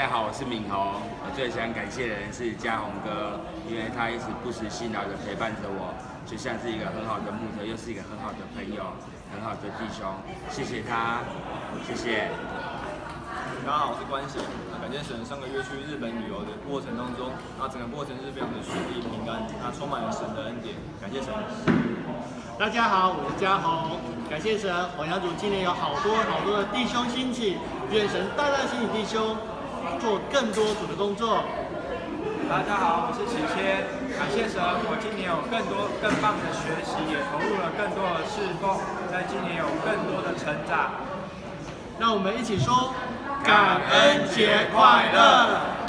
家好，我是敏宏。我最想感谢的人是嘉宏哥，因为他一直不辞辛劳的陪伴着我，就像是一个很好的牧者，又是一个很好的朋友，很好的弟兄。谢谢他，谢谢。大家好，我是关贤。感谢神上个月去日本旅游的过程当中，那整个过程是非常的顺利平安，那充满了神的恩典。感谢神。大家好，我是嘉宏。感谢神，我阳主今年有好多好多的弟兄兴起，愿神大大兴起弟兄。做更多组的工作。大家好，我是启谦，感谢神，我今年有更多更棒的学习，也投入了更多的侍奉，在今年有更多的成长。让我们一起说，感恩节快乐。